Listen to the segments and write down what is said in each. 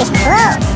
is closed.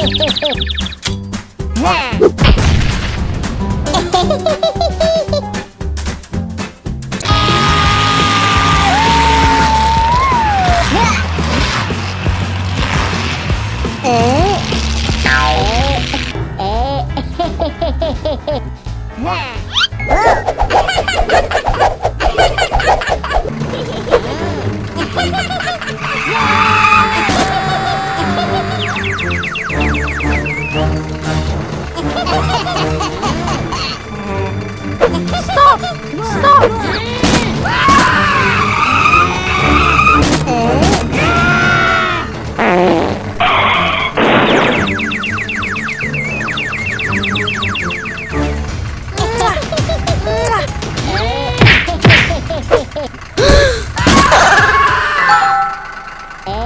Ha ha ha!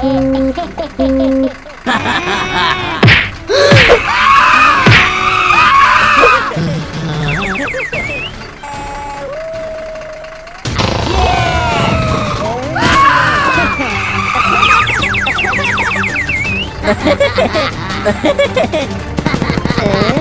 Ha ha ha ha!